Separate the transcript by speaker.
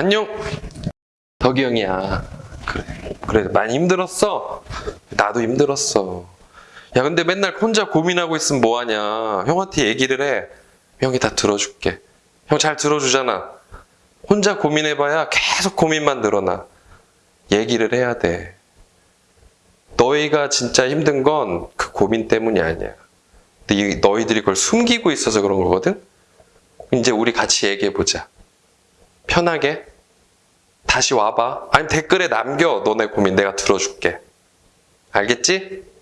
Speaker 1: 안녕. 덕이 형이야. 그래. 그래. 많이 힘들었어. 나도 힘들었어. 야, 근데 맨날 혼자 고민하고 있으면 뭐하냐. 형한테 얘기를 해. 형이 다 들어줄게. 형 잘 들어주잖아. 혼자 고민해봐야 계속 고민만 늘어나. 얘기를 해야 돼. 너희가 진짜 힘든 건 그 고민 때문이 아니야. 근데 이- 너희들이 그걸 숨기고 있어서 그런 거거든? 이제 우리 같이 얘기해보자. 편하게. 다시 와봐. 아니면 댓글에 남겨. 너네 고민 내가 들어줄게. 알겠지?